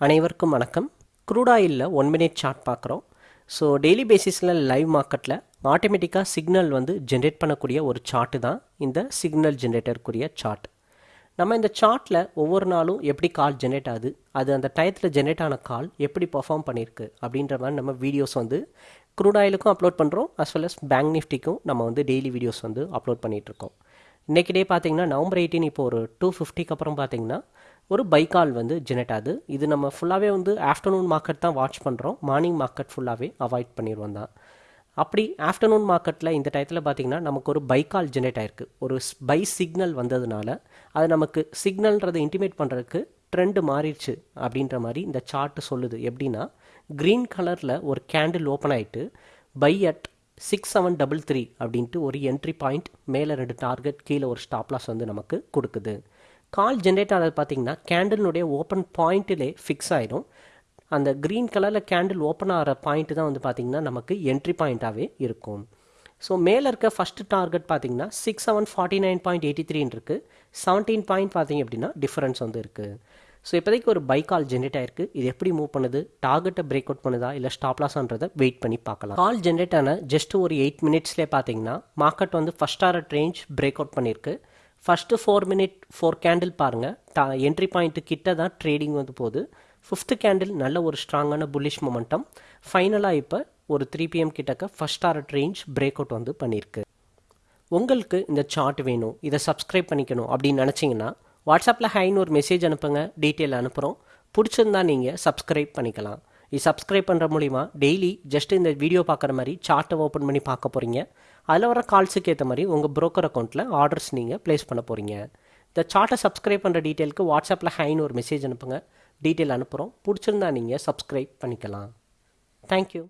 அனைவருக்கும் வணக்கம். க்ரூட் ஆயிலில் ஒன் மினிட் சார்ட் பார்க்குறோம். ஸோ டெய்லி பேசிஸில் லைவ் மார்க்கெட்டில் ஆட்டோமேட்டிக்காக சிக்னல் வந்து ஜென்ரேட் பண்ணக்கூடிய ஒரு சார்ட்டு தான் இந்த சிக்னல் ஜென்ரேட்டருக்குரிய சார்ட் நம்ம இந்த சார்ட்டில் ஒவ்வொரு நாளும் எப்படி கால் ஜென்ரேட் ஆகுது அது அந்த டயத்தில் ஜென்ரேட் ஆன கால் எப்படி பர்ஃபார்ம் பண்ணியிருக்கு அப்படின்ற மாதிரி நம்ம வீடியோஸ் வந்து க்ரூட் ஆயிலுக்கும் அப்லோட் பண்ணுறோம் அஸ் வெல் அஸ் பேங்க் நிஃப்டிக்கும் நம்ம வந்து டெய்லி வீடியோஸ் வந்து அப்லோட் பண்ணிகிட்ருக்கோம் இன்றைக்கி டே பார்த்தீங்கன்னா நவம்பர் எயிட்டீன் இப்போ ஒரு டூ ஃபிஃப்டிக்கு அப்புறம் பார்த்தீங்கன்னா ஒரு பை கால் வந்து ஜெனரேட் ஆகுது. இது நம்ம ஃபுல்லாகவே வந்து ஆஃப்டர்நூன் மார்க்கெட் தான் வாட்ச் பண்ணுறோம் மார்னிங் மார்க்கெட் ஃபுல்லாகவே அவாய்ட் பண்ணிடுவோம் தான். அப்படி ஆஃப்டர்நூன் மார்க்கெட்டில் இந்த டயத்தில் பார்த்திங்கன்னா நமக்கு ஒரு பை கால் ஜென்ரேட் ஆயிருக்கு. ஒரு பை சிக்னல் வந்ததுனால அது நமக்கு சிக்னல்ன்றதை இன்டிமேட் பண்ணுறதுக்கு ட்ரெண்டு மாறிடுச்சு அப்படின்ற மாதிரி இந்த சார்ட்டு சொல்லுது. எப்படின்னா க்ரீன் கலரில் ஒரு கேண்டில் ஓப்பன் ஆகிட்டு buy at six seven double three அப்படின்ட்டு ஒரு என்ட்ரி பாயிண்ட் மேலே ரெண்டு டார்கெட் கீழே ஒரு ஸ்டாப்லாஸ் வந்து நமக்கு கொடுக்குது. கால் ஜென்ரேட் ஆனது பார்த்தீங்கன்னா கேண்டிலுடைய ஓப்பன் பாயிண்ட்டிலே ஃபிக்ஸ் ஆகிடும் அந்த க்ரீன் கலரில் கேண்டில் ஓப்பன் ஆகிற பாயிண்ட் தான் வந்து பார்த்திங்கன்னா நமக்கு என்ட்ரி பாயிண்ட்டாகவே இருக்கும். ஸோ மேலே இருக்க ஃபஸ்ட்டு டார்கெட் பார்த்தீங்கன்னா six seven forty nine point eighty த்ரீன்னு இருக்குது செவன்டீன் பாயிண்ட் பார்த்தீங்க அப்படின்னா டிஃப்ரென்ஸ் வந்து இருக்குது ஸோ இப்போதைக்கு ஒரு பை கால் ஜென்ரேட் ஆயிருக்கு. இது எப்படி மூவ் பண்ணுது? டார்கெட்டை பிரேக் அவுட் பண்ணுதா? இல்லை ஸ்டாப் லாஸ்ன்றதை வெயிட் பண்ணி பார்க்கலாம். கால் ஜென்ரேட் ஆன ஜஸ்ட் ஒரு எயிட் மினிட்ஸ்லேயே பார்த்தீங்கன்னா மார்க்கெட் வந்து first hour range break out பண்ணியிருக்கு first four minute four candle பாருங்கள் டா என்ட்ரி பாயிண்ட்டு கிட்ட தான் ட்ரேடிங் வந்து போகுது. ஃபிஃப்த்து கேண்டில் நல்ல ஒரு ஸ்ட்ராங்கான புல்லிஷ் மொமெண்டம் ஃபைனலாக இப்போ ஒரு த்ரீ பிஎம் கிட்டக்க first hour range break out வந்து பண்ணியிருக்கு உங்களுக்கு இந்த சார்ட் வேணும். இதை சப்ஸ்கிரைப் பண்ணிக்கணும் அப்படின்னு நினச்சிங்கன்னா வாட்ஸ்அப்பில் ஹைன்னு ஒரு மெசேஜ் அனுப்புங்க டீட்டெயில் அனுப்புகிறோம் பிடிச்சிருந்தா நீங்கள் சப்ஸ்கிரைப் பண்ணிக்கலாம். இது சப்ஸ்கிரைப் பண்ணுற மூலிமா டெய்லி ஜஸ்ட் இந்த வீடியோ பார்க்குற மாதிரி சார்ட்டை ஓப்பன் பண்ணி பார்க்க போகிறீங்க அதில் வர கால்ஸுக்கு ஏற்ற மாதிரி உங்கள் ப்ரோக்கர் அக்கௌண்ட்டில் ஆர்டர்ஸ் நீங்கள் ப்ளேஸ் பண்ண போகிறீங்க இந்த சார்ட்டை சப்ஸ்கிரைப் பண்ணுற டீட்டெயிலுக்கு வாட்ஸ்அப்பில் ஹைன்னு ஒரு மெசேஜ் அனுப்புங்க டீட்டெயில் அனுப்புகிறோம் பிடிச்சிருந்தா நீங்கள் சப்ஸ்கிரைப் பண்ணிக்கலாம். தேங்க்யூ